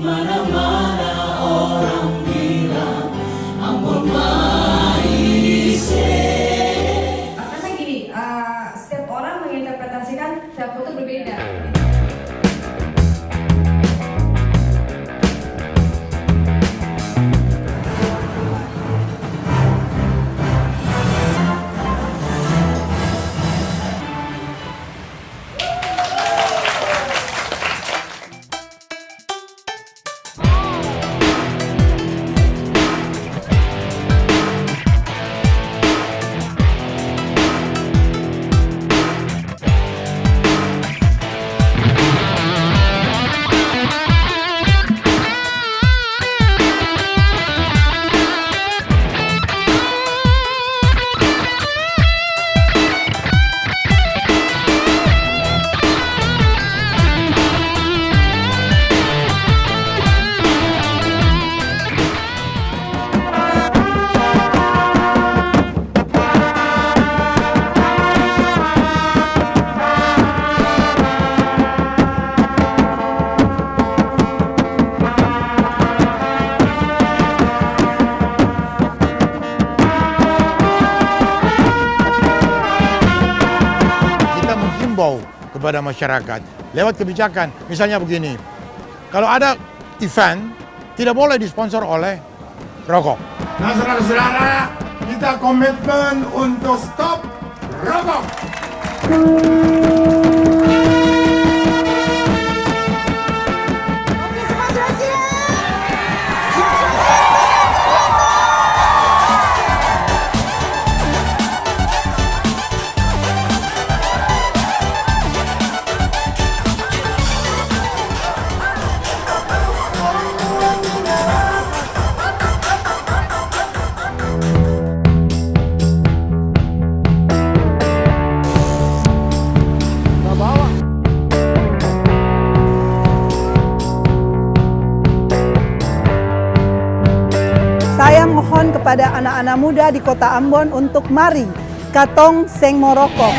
Mana-mana orang bilang Ambon Maise. Karena gini, uh, setiap orang menginterpretasikan setiap foto berbeda. Kepada masyarakat lewat kebijakan. Misalnya begini, kalau ada event tidak boleh disponsor oleh rokok. Nah saudara-saudara, kita komitmen untuk stop rokok. Saya mohon kepada anak-anak muda di kota Ambon untuk mari katong seng morokok.